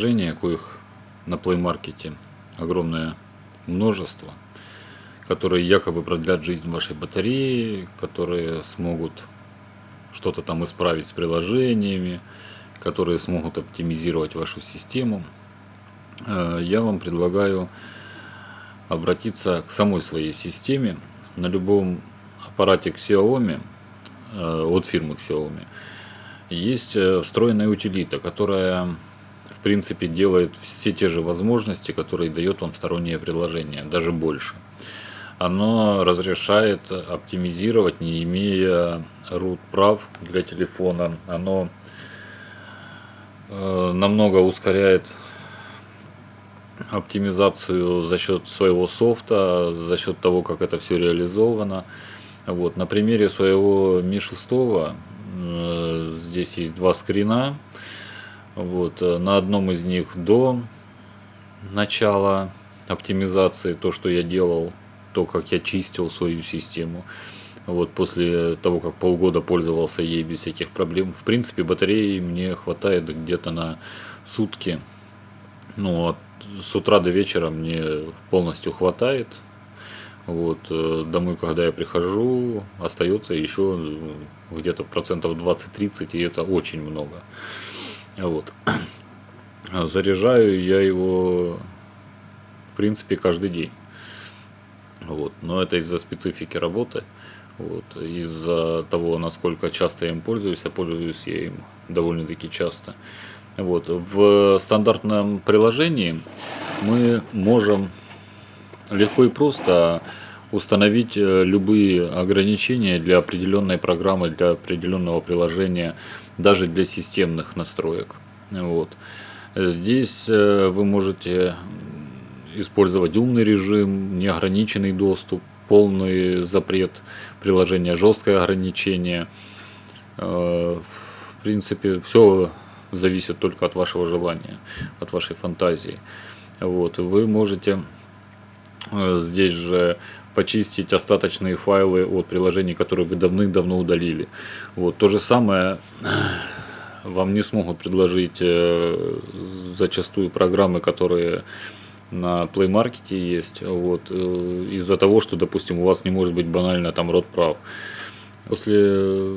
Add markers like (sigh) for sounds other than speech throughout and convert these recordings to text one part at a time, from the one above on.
приложения, коих на Play Market огромное множество, которые якобы продлят жизнь вашей батареи, которые смогут что-то там исправить с приложениями, которые смогут оптимизировать вашу систему. Э, я вам предлагаю обратиться к самой своей системе на любом аппарате Xiaomi э, от фирмы Xiaomi есть э, встроенная утилита, которая в принципе делает все те же возможности, которые дает вам стороннее приложение, даже больше. Оно разрешает оптимизировать, не имея root прав для телефона. Оно э, намного ускоряет оптимизацию за счет своего софта, за счет того, как это все реализовано. Вот. На примере своего Mi 6 э, здесь есть два скрина. Вот. Э, на одном из них до начала оптимизации, то, что я делал, то, как я чистил свою систему. Вот после того, как полгода пользовался ей без всяких проблем. В принципе, батареи мне хватает где-то на сутки. Ну, от с утра до вечера мне полностью хватает. Вот, э, домой, когда я прихожу, остается еще ну, где-то процентов 20-30, и это очень много. Вот. (clears throat) Заряжаю я его, в принципе, каждый день. Вот. Но это из-за специфики работы. Вот. Из-за того, насколько часто я им пользуюсь, а пользуюсь я им довольно-таки часто. Вот. В стандартном приложении мы можем легко и просто установить э, любые ограничения для определенной программы, для определенного приложения, даже для системных настроек. Вот. Здесь э, вы можете использовать умный режим, неограниченный доступ, полный запрет приложения, жесткое ограничение. Э, в принципе, все зависит только от вашего желания, от вашей фантазии. Вот, вы можете здесь же почистить остаточные файлы от приложений, которые вы давным-давно удалили. Вот, то же самое э, вам не смогут предложить э, зачастую программы, которые на Play Market есть, вот, из-за того, что, допустим, у вас не может быть банально там род прав. После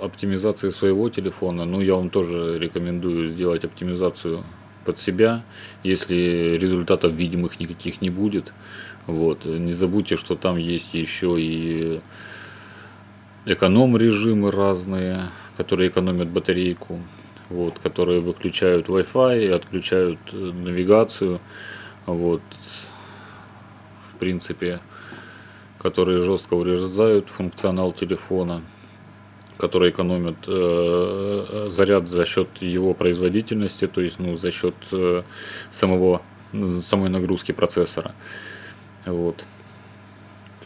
оптимизации своего телефона, ну, я вам тоже рекомендую сделать оптимизацию под себя, если результатов видимых никаких не будет. Вот. Не забудьте, что там есть еще и эконом режимы разные, которые экономят батарейку, вот, которые выключают Wi-Fi отключают э, навигацию. Вот. В принципе, которые жестко урезают функционал телефона которые экономят э, э, заряд за счет его производительности, то есть ну, за счет э, самого, самой нагрузки процессора. Вот.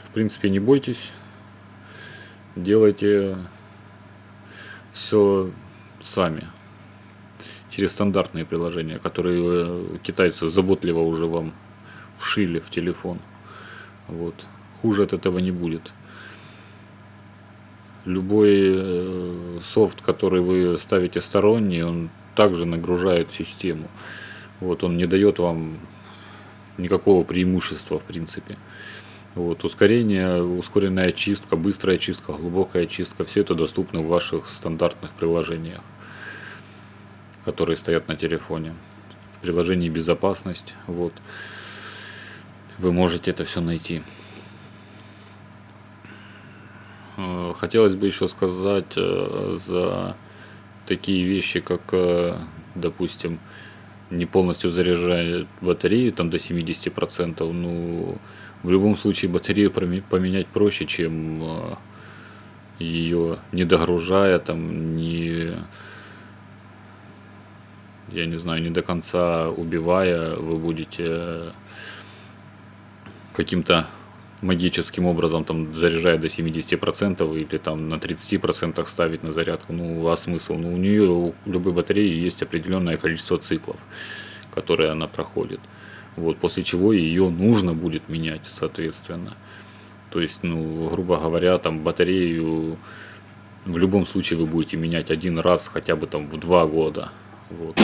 В принципе, не бойтесь, делайте все сами через стандартные приложения, которые э, китайцы заботливо уже вам вшили в телефон. Вот. Хуже от этого не будет любой э, софт, который вы ставите сторонний, он также нагружает систему. Вот, он не дает вам никакого преимущества в принципе. Вот, ускорение, ускоренная очистка, быстрая очистка, глубокая очистка, все это доступно в ваших стандартных приложениях, которые стоят на телефоне. В приложении безопасность, вот, вы можете это все найти. Э, хотелось бы еще сказать э, за такие вещи, как, э, допустим, не полностью заряжать батарею там до 70%, ну, в любом случае батарею поменять проще, чем ее не догружая, там, не, я не знаю, не до конца убивая, вы будете каким-то магическим образом там заряжает до 70% или там на 30% ставить на зарядку, ну а смысл? Ну у нее, у любой батареи есть определенное количество циклов, которые она проходит. Вот, после чего ее нужно будет менять, соответственно. То есть, ну, грубо говоря, там батарею в любом случае вы будете менять один раз хотя бы там в два года. Вот.